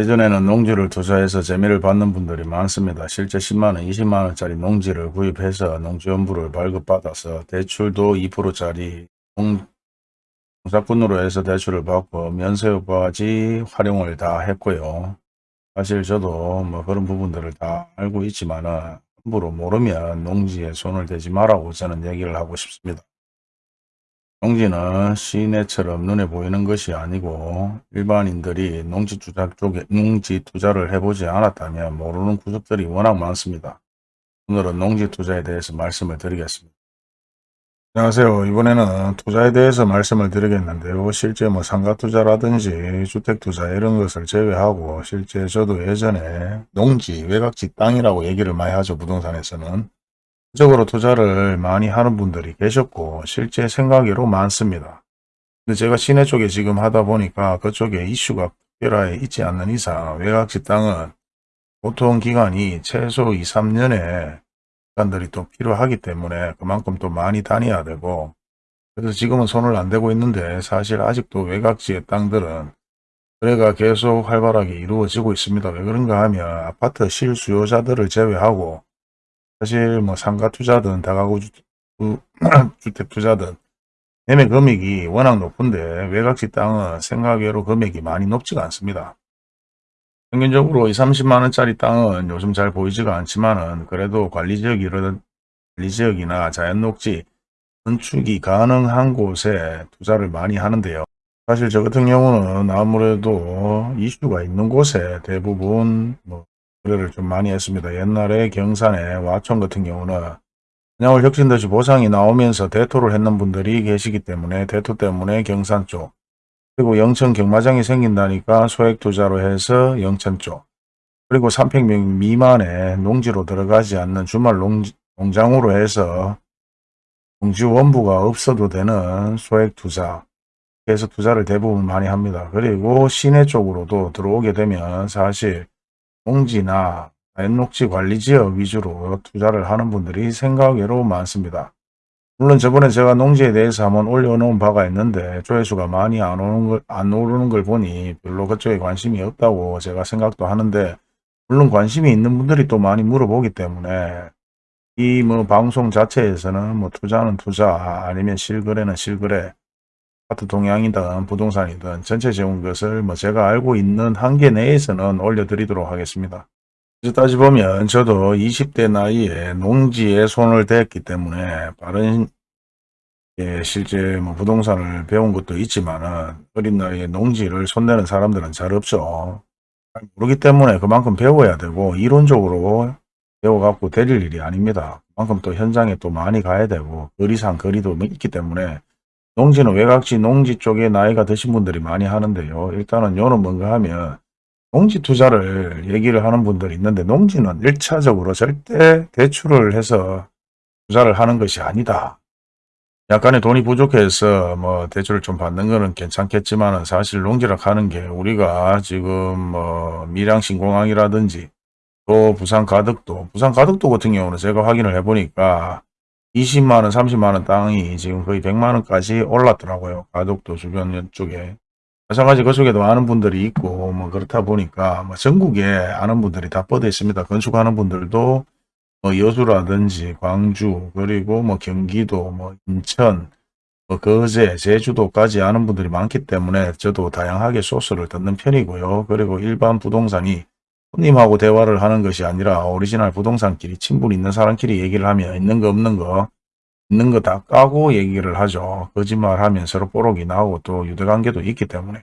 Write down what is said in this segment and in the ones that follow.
예전에는 농지를 투자해서 재미를 받는 분들이 많습니다. 실제 10만원, 20만원짜리 농지를 구입해서 농지연부를 발급받아서 대출도 2%짜리 농사꾼으로 해서 대출을 받고 면세효까지 활용을 다 했고요. 사실 저도 뭐 그런 부분들을 다 알고 있지만 은 함부로 모르면 농지에 손을 대지 말라고 저는 얘기를 하고 싶습니다. 농지는 시내처럼 눈에 보이는 것이 아니고 일반인들이 농지 투자 쪽에 농지 투자를 해보지 않았다면 모르는 구석들이 워낙 많습니다. 오늘은 농지 투자에 대해서 말씀을 드리겠습니다. 안녕하세요. 이번에는 투자에 대해서 말씀을 드리겠는데요. 실제 뭐 상가 투자라든지 주택 투자 이런 것을 제외하고 실제 저도 예전에 농지, 외곽지 땅이라고 얘기를 많이 하죠. 부동산에서는. 적으로 투자를 많이 하는 분들이 계셨고 실제 생각외로 많습니다. 근데 제가 시내 쪽에 지금 하다 보니까 그쪽에 이슈가 특별하게 있지 않는 이상 외곽지 땅은 보통 기간이 최소 2, 3년의 기간들이 또 필요하기 때문에 그만큼 또 많이 다녀야 되고 그래서 지금은 손을 안 대고 있는데 사실 아직도 외곽지의 땅들은 거래가 계속 활발하게 이루어지고 있습니다. 왜 그런가 하면 아파트 실수요자들을 제외하고 사실 뭐 상가 투자든 다가구 주, 주택 투자든 매매 금액이 워낙 높은데 외곽지 땅은 생각외로 금액이 많이 높지가 않습니다. 평균적으로 2, 30만 원짜리 땅은 요즘 잘 보이지가 않지만은 그래도 관리지역 이런 관리지역이나 자연녹지 건축이 가능한 곳에 투자를 많이 하는데요. 사실 저 같은 경우는 아무래도 이슈가 있는 곳에 대부분 뭐 거래를 좀 많이 했습니다. 옛날에 경산에 와촌 같은 경우는 그냥을 혁신도시 보상이 나오면서 대토를 했는 분들이 계시기 때문에 대토 때문에 경산 쪽 그리고 영천 경마장이 생긴다니까 소액 투자로 해서 영천 쪽 그리고 300명 미만의 농지로 들어가지 않는 주말 농, 농장으로 해서 농지 원부가 없어도 되는 소액 투자 그래서 투자를 대부분 많이 합니다. 그리고 시내 쪽으로도 들어오게 되면 사실 농지나 자연녹지 관리지역 위주로 투자를 하는 분들이 생각외로 많습니다. 물론 저번에 제가 농지에 대해서 한번 올려놓은 바가 있는데 조회수가 많이 안 오는 걸, 안 오르는 걸 보니 별로 그쪽에 관심이 없다고 제가 생각도 하는데 물론 관심이 있는 분들이 또 많이 물어보기 때문에 이 뭐 방송 자체에서는 뭐 투자는 투자 아니면 실거래는 실거래 아파트 동향이든 부동산이든 전체적인 것을 뭐 제가 알고 있는 한계 내에서는 올려드리도록 하겠습니다. 따지 보면 저도 20대 나이에 농지에 손을 댔기 때문에 빠른 예, 실제 뭐 부동산을 배운 것도 있지만은 어린 나이에 농지를 손대는 사람들은 잘 없죠. 모르기 때문에 그만큼 배워야 되고 이론적으로 배워갖고 되릴 일이 아닙니다. 그만큼 또 현장에 또 많이 가야 되고 거리상 거리도 있기 때문에 농지는 외곽지 농지 쪽에 나이가 드신 분들이 많이 하는데요. 일단은 요는 뭔가 하면 농지 투자를 얘기를 하는 분들이 있는데 농지는 1차적으로 절대 대출을 해서 투자를 하는 것이 아니다. 약간의 돈이 부족해서 뭐 대출을 좀 받는 거는 괜찮겠지만 사실 농지라 하는 게 우리가 지금 뭐 밀양 신공항이라든지 또 부산 가덕도 부산 가덕도 같은 경우는 제가 확인을 해보니까 20만원 30만원 땅이 지금 거의 100만원까지 올랐더라고요 가덕도 주변 쪽에 마찬가지 그쪽에도 아는 분들이 있고 뭐 그렇다 보니까 뭐 전국에 아는 분들이 다 뻗어 있습니다. 건축하는 분들도 뭐 여수라든지 광주 그리고 뭐 경기도 뭐 인천 뭐 거제 제주도까지 아는 분들이 많기 때문에 저도 다양하게 소스를 듣는 편이고요. 그리고 일반 부동산이 손님하고 대화를 하는 것이 아니라 오리지널 부동산끼리 친분 있는 사람끼리 얘기를 하면 있는 거 없는 거 있는 거 다 까고 얘기를 하죠. 거짓말하면 서로 뽀록이 나오고 또 유대관계도 있기 때문에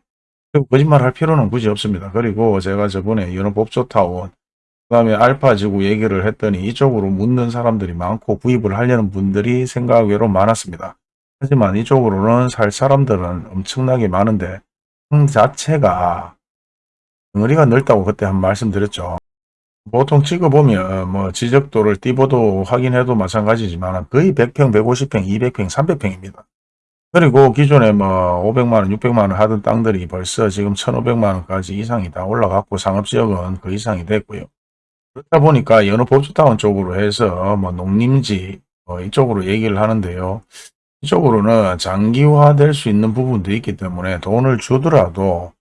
그리고 거짓말 할 필요는 굳이 없습니다. 그리고 제가 저번에 연호법조타운 그 다음에 알파지구 얘기를 했더니 이쪽으로 묻는 사람들이 많고 구입을 하려는 분들이 생각외로 많았습니다. 하지만 이쪽으로는 살 사람들은 엄청나게 많은데 땅 자체가 덩어리가 넓다고 그때 한 말씀드렸죠. 보통 찍어보면 뭐 지적도를 띠보도 확인해도 마찬가지지만 거의 100평, 150평, 200평, 300평입니다. 그리고 기존에 뭐 500만원, 600만원 하던 땅들이 벌써 지금 1500만원까지 이상이 다 올라갔고 상업지역은 그 이상이 됐고요. 그렇다 보니까 여느 법주타운 쪽으로 해서 뭐 농림지 뭐 이쪽으로 얘기를 하는데요. 이쪽으로는 장기화될 수 있는 부분도 있기 때문에 돈을 주더라도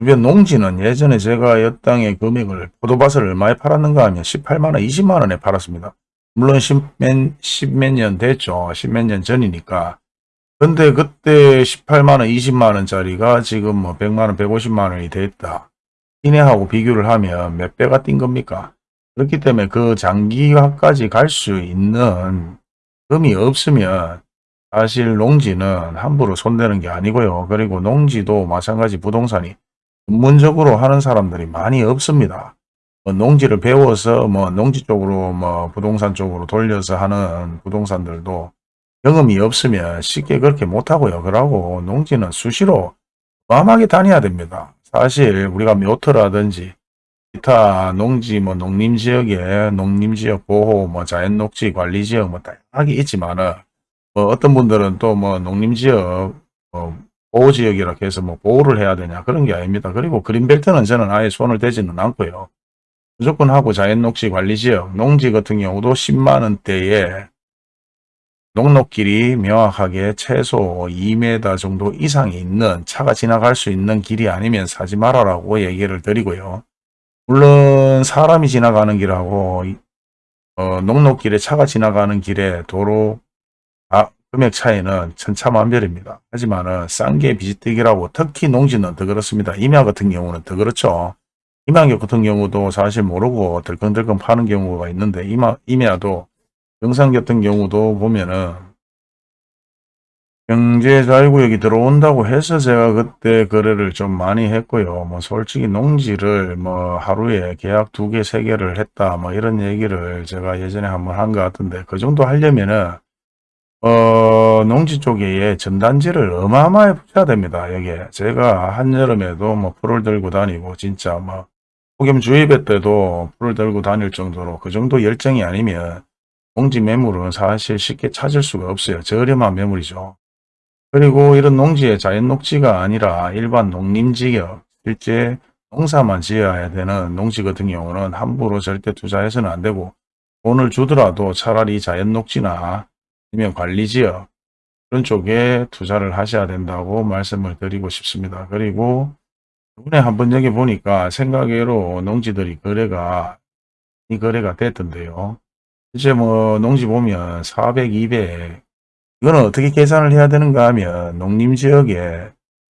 주변 농지는 예전에 제가 여땅의 금액을 포도밭을 얼마에 팔았는가 하면 18만원, 20만원에 팔았습니다. 물론 10몇, 10몇 년 됐죠. 10몇 년 전이니까. 근데 그때 18만원, 20만원짜리가 지금 뭐 100만원, 150만원이 됐다. 이내하고 비교를 하면 몇 배가 뛴 겁니까? 그렇기 때문에 그 장기화까지 갈 수 있는 금이 없으면 사실 농지는 함부로 손대는 게 아니고요. 그리고 농지도 마찬가지 부동산이 전문적으로 하는 사람들이 많이 없습니다. 뭐 농지를 배워서 뭐 농지 쪽으로 뭐 부동산 쪽으로 돌려서 하는 부동산들도 경험이 없으면 쉽게 그렇게 못하고요. 그러고 농지는 수시로 어마하게 다녀야 됩니다. 사실 우리가 묘터라든지 기타 농지 뭐 농림지역에 농림지역 보호 뭐 자연녹지 관리지역 뭐 다양하게 있지만은 뭐 어떤 분들은 또 뭐 농림지역 뭐 보호지역이라 해서 뭐 보호를 해야 되냐 그런 게 아닙니다. 그리고 그린벨트는 저는 아예 손을 대지는 않고요. 무조건 하고 자연녹지 관리지역 농지 같은 경우도 10만원대에 농록길이 명확하게 최소 2m 정도 이상이 있는 차가 지나갈 수 있는 길이 아니면 사지 말아라고 얘기를 드리고요. 물론 사람이 지나가는 길하고 어, 농록길에 차가 지나가는 길에 도로 아, 금액 차이는 천차만별입니다. 하지만 은 싼 게 비지떡이라고 특히 농지는 더 그렇습니다. 임야 같은 경우는 더 그렇죠. 임야 같은 경우도 사실 모르고 덜컹덜컹 파는 경우가 있는데 임야, 임야도 영상 같은 경우도 보면은 경제자유구역이 들어온다고 해서 제가 그때 거래를 좀 많이 했고요. 뭐 솔직히 농지를 뭐 하루에 계약 두 개, 세 개를 했다. 뭐 이런 얘기를 제가 예전에 한번 한 것 같은데 그 정도 하려면은 어 농지 쪽에 전단지를 어마어마하게 붙여야 됩니다. 여기에 제가 한여름에도 뭐 풀을 들고 다니고 진짜 뭐 폭염 주의배 때도 풀을 들고 다닐 정도로 그 정도 열정이 아니면 농지 매물은 사실 쉽게 찾을 수가 없어요. 저렴한 매물이죠. 그리고 이런 농지에 자연 녹지가 아니라 일반 농림지역, 실제 농사만 지어야 되는 농지 같은 경우는 함부로 절대 투자해서는 안 되고 돈을 주더라도 차라리 자연 녹지나 아니면 관리지역 그런 쪽에 투자를 하셔야 된다고 말씀을 드리고 싶습니다. 그리고 이번에 한번 여기 보니까 생각외로 농지들이 거래가 이 거래가 됐던데요. 이제 뭐 농지 보면 400, 200 이거는 어떻게 계산을 해야 되는가 하면 농림지역에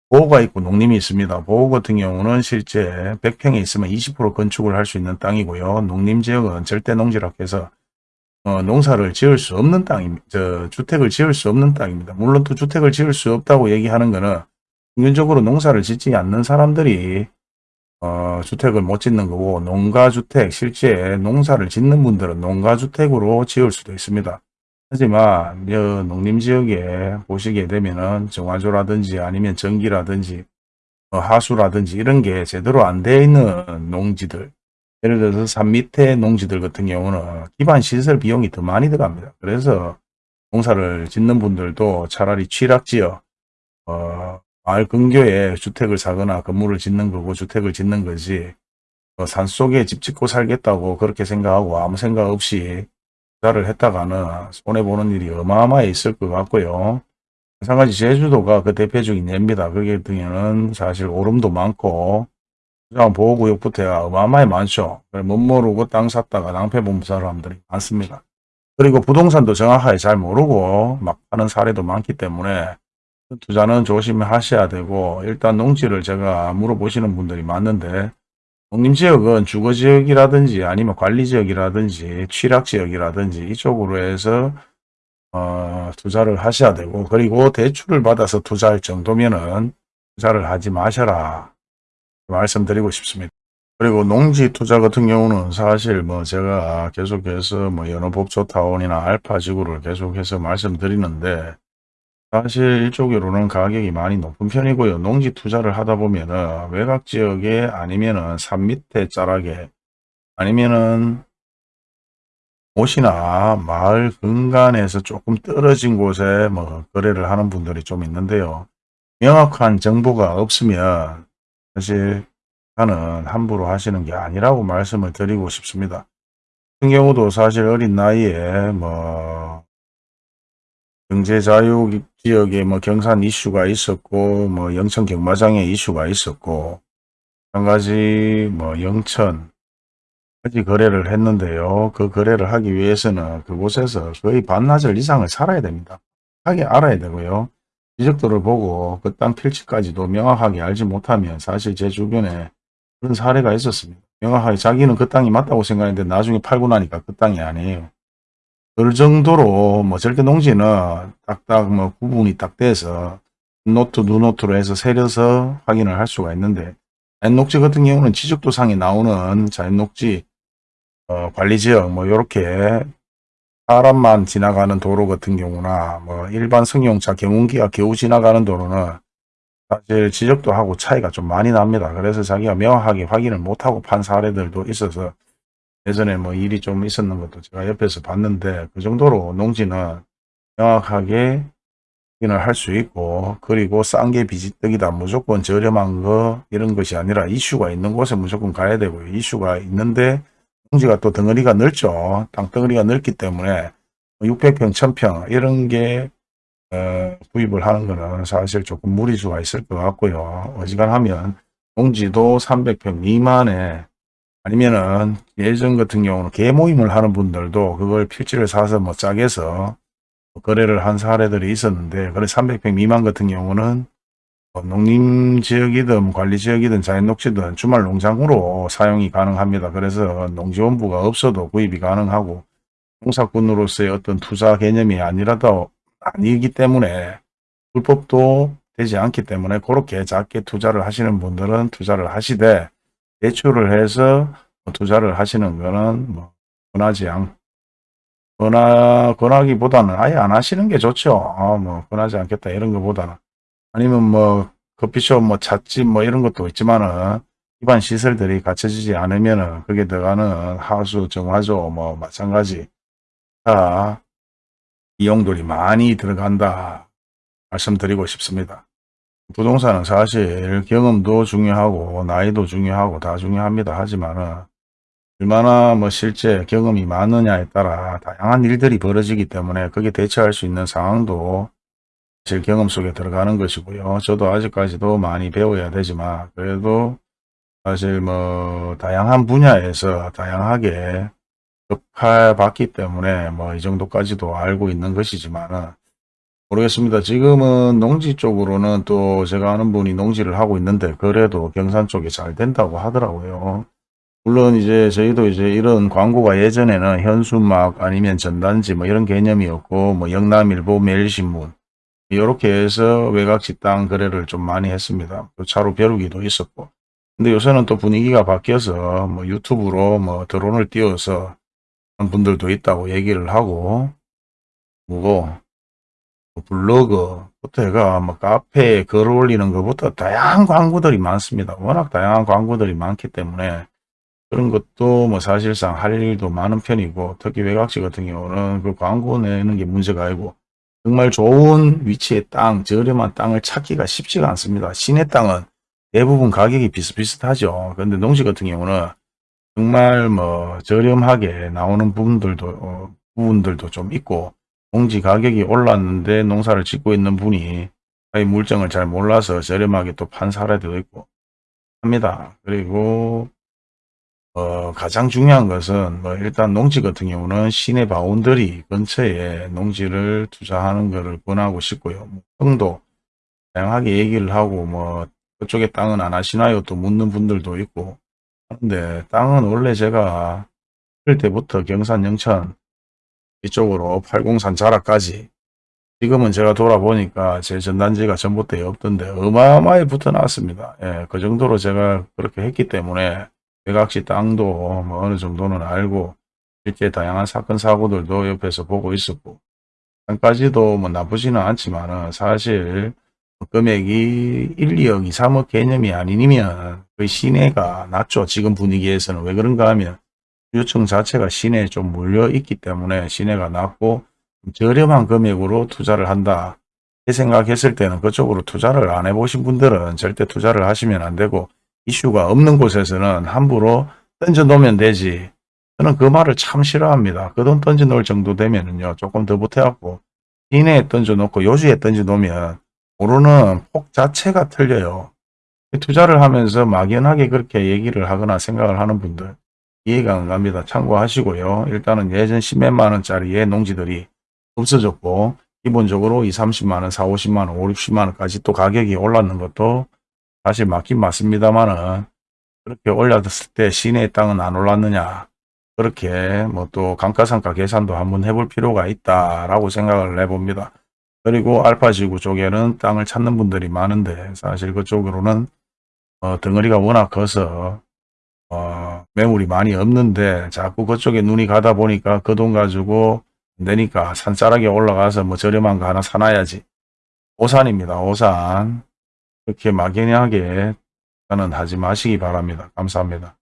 보호가 있고 농림이 있습니다. 보호 같은 경우는 실제 100평에 있으면 20% 건축을 할 수 있는 땅이고요. 농림지역은 절대 농지라 해서 어, 농사를 지을 수 없는 땅입니다. 저 주택을 지을 수 없는 땅입니다. 물론 또 주택을 지을 수 없다고 얘기하는 거는 평균적으로 농사를 짓지 않는 사람들이 어, 주택을 못 짓는 거고 농가주택 실제 농사를 짓는 분들은 농가주택으로 지을 수도 있습니다. 하지만 농림지역에 보시게 되면은 정화조라든지 아니면 전기라든지 어, 하수라든지 이런 게 제대로 안 되어 있는 농지들 예를 들어서 산 밑에 농지들 같은 경우는 기반 시설 비용이 더 많이 들어갑니다. 그래서 농사를 짓는 분들도 차라리 취락지역 어, 마을 근교에 주택을 사거나 건물을 짓는 거고 주택을 짓는 거지 어, 산속에 집 짓고 살겠다고 그렇게 생각하고 아무 생각 없이 투자를 했다가는 손해보는 일이 어마어마해 있을 것 같고요. 마찬가지 제주도가 그 대표적인 예입니다. 거기 등에는 사실 오름도 많고 보호구역부터야 어마어마해 많죠. 못 모르고 땅 샀다가 낭패 본 사람들이 많습니다. 그리고 부동산도 정확하게 잘 모르고 막 하는 사례도 많기 때문에 투자는 조심하셔야 되고 일단 농지를 제가 물어보시는 분들이 많은데 농림지역은 주거지역이라든지 아니면 관리지역이라든지 취락지역이라든지 이쪽으로 해서 어, 투자를 하셔야 되고 그리고 대출을 받아서 투자할 정도면은 투자를 하지 마셔라 말씀드리고 싶습니다. 그리고 농지 투자 같은 경우는 사실 뭐 제가 계속해서 뭐 연어법조타운이나 알파지구를 계속해서 말씀드리는데 사실 이쪽으로는 가격이 많이 높은 편이고요. 농지 투자를 하다 보면은 외곽 지역에 아니면은 산 밑에 자락에 아니면은 옷이나 마을 근간에서 조금 떨어진 곳에 뭐 거래를 하는 분들이 좀 있는데요. 명확한 정보가 없으면 사실 나는 함부로 하시는 게 아니라고 말씀을 드리고 싶습니다. 같은 경우도 사실 어린 나이에 뭐 경제자유 지역에 뭐 경산 이슈가 있었고 뭐 영천 경마장에 이슈가 있었고 마찬가지 뭐 영천 까지 거래를 했는데요. 그 거래를 하기 위해서는 그곳에서 거의 반나절 이상을 살아야 됩니다. 하게 알아야 되고요. 지적도를 보고 그 땅 필지까지도 명확하게 알지 못하면 사실 제 주변에 그런 사례가 있었습니다. 명확하게 자기는 그 땅이 맞다고 생각했는데 나중에 팔고 나니까 그 땅이 아니에요. 그 정도로 뭐 절대 농지는 딱딱 뭐 구분이 딱 돼서 노트 누노트로 해서 세려서 확인을 할 수가 있는데 자연녹지 같은 경우는 지적도상에 나오는 자연녹지 어, 관리지역 뭐 이렇게 사람만 지나가는 도로 같은 경우나 뭐 일반 승용차 경운기가 겨우 지나가는 도로는 사실 지적도 하고 차이가 좀 많이 납니다. 그래서 자기가 명확하게 확인을 못하고 판 사례들도 있어서 예전에 뭐 일이 좀 있었는 것도 제가 옆에서 봤는데 그 정도로 농지는 명확하게 확인을 할 수 있고 그리고 싼 게 비지떡이다 무조건 저렴한 거 이런 것이 아니라 이슈가 있는 곳에 무조건 가야 되고요. 이슈가 있는데 농지가 또 덩어리가 넓죠. 땅덩어리가 넓기 때문에 600평, 1000평 이런 게 어, 구입을 하는 거는 사실 조금 무리수가 있을 것 같고요. 어지간하면 농지도 300평 미만에 아니면은 예전 같은 경우는 개모임을 하는 분들도 그걸 필지를 사서 뭐 짝에서 거래를 한 사례들이 있었는데 그래 300평 미만 같은 경우는 뭐 농림지역이든 관리지역이든 자연녹지든 주말 농장으로 사용이 가능합니다. 그래서 농지원부가 없어도 구입이 가능하고 농사꾼으로서의 어떤 투자 개념이 아니라도 아니기 때문에 불법도 되지 않기 때문에 그렇게 작게 투자를 하시는 분들은 투자를 하시되 대출을 해서 투자를 하시는 거는 뭐 권하지 않 권하, 권하기보다는 아예 안 하시는 게 좋죠. 아, 뭐 권하지 않겠다 이런 것보다는 아니면 뭐 커피숍 뭐 찻집 뭐 이런 것도 있지만은 기반 시설들이 갖춰지지 않으면은 그게 들어가는 하수 정화조 뭐 마찬가지 다 이용들이 많이 들어간다 말씀드리고 싶습니다. 부동산은 사실 경험도 중요하고 나이도 중요하고 다 중요합니다. 하지만은 얼마나 뭐 실제 경험이 많느냐에 따라 다양한 일들이 벌어지기 때문에 그게 대처할 수 있는 상황도 사 실 경험 속에 들어가는 것이고요. 저도 아직까지도 많이 배워야 되지만 그래도 사실 뭐 다양한 분야에서 다양하게 접해봤기 때문에 뭐 이 정도까지도 알고 있는 것이지만은 모르겠습니다. 지금은 농지 쪽으로는 또 제가 아는 분이 농지를 하고 있는데 그래도 경산 쪽이 잘 된다고 하더라고요. 물론 이제 저희도 이제 이런 광고가 예전에는 현수막 아니면 전단지 뭐 이런 개념이었고 뭐 영남일보 매일신문 이렇게 해서 외곽지 땅 거래를 좀 많이 했습니다. 또 차로 벼루기도 있었고 근데 요새는 또 분위기가 바뀌어서 뭐 유튜브로 뭐 드론을 띄워서 분들도 있다고 얘기를 하고 뭐고 블로그부터 해가 뭐 카페에 글 올리는 것부터 다양한 광고들이 많습니다. 워낙 다양한 광고들이 많기 때문에 그런 것도 뭐 사실상 할 일도 많은 편이고 특히 외곽지 같은 경우는 그 광고 내는 게 문제가 아니고 정말 좋은 위치의 땅, 저렴한 땅을 찾기가 쉽지가 않습니다. 시내 땅은 대부분 가격이 비슷비슷하죠. 그런데 농지 같은 경우는 정말 뭐 저렴하게 나오는 부분들도 어, 부분들도 좀 있고 농지 가격이 올랐는데 농사를 짓고 있는 분이 물정을 잘 몰라서 저렴하게 또 판 사례도 있고 합니다. 그리고 어, 가장 중요한 것은 뭐 일단 농지 같은 경우는 시내 boundary 근처에 농지를 투자하는 것을 권하고 싶고요. 뭐 평도 다양하게 얘기를 하고 뭐 그쪽에 땅은 안 하시나요? 또 묻는 분들도 있고 하는데 땅은 원래 제가 할 때부터 경산 영천 이쪽으로 803 자락까지 지금은 제가 돌아보니까 제 전단지가 전봇대에 없던데 어마어마하게 붙어 나왔습니다. 예, 그 정도로 제가 그렇게 했기 때문에 외곽시 땅도 뭐 어느 정도는 알고 실제 다양한 사건 사고들도 옆에서 보고 있었고 땅까지도 뭐 나쁘지는 않지만 사실 금액이 1, 2억, 2, 3억 개념이 아니면 그 시내가 낮죠. 지금 분위기에서는 왜 그런가 하면 유청 자체가 시내에 좀 몰려 있기 때문에 시내가 낮고 저렴한 금액으로 투자를 한다. 생각했을 때는 그쪽으로 투자를 안 해보신 분들은 절대 투자를 하시면 안 되고 이슈가 없는 곳에서는 함부로 던져 놓으면 되지. 저는 그 말을 참 싫어합니다. 그 돈 던져 놓을 정도 되면은요, 조금 더 보태갖고, 시내에 던져 놓고 요지에 던져 놓으면, 모르는 폭 자체가 틀려요. 투자를 하면서 막연하게 그렇게 얘기를 하거나 생각을 하는 분들 이해가 안 갑니다. 참고하시고요. 일단은 예전 10몇만 원짜리의 농지들이 없어졌고 기본적으로 2, 30만 원, 4, 50만 원, 5, 60만 원까지 또 가격이 올랐는 것도 사실 맞긴 맞습니다만은 그렇게 올렸을 때 시내의 땅은 안 올랐느냐 그렇게 뭐 또 감가상가 계산도 한번 해볼 필요가 있다라고 생각을 해봅니다. 그리고 알파지구 쪽에는 땅을 찾는 분들이 많은데 사실 그쪽으로는 어, 덩어리가 워낙 커서 어, 매물이 많이 없는데 자꾸 그쪽에 눈이 가다 보니까 그 돈 가지고 안 되니까 산자락에 올라가서 뭐 저렴한 거 하나 사놔야지. 오산입니다. 오산. 그렇게 막연하게 하지 마시기 바랍니다. 감사합니다.